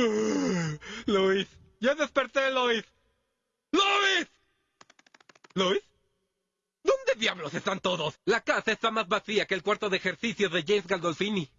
Luis, ya desperté, Luis. ¡Luis! ¿Luis? ¿Dónde diablos están todos? La casa está más vacía que el cuarto de ejercicios de James Gandolfini.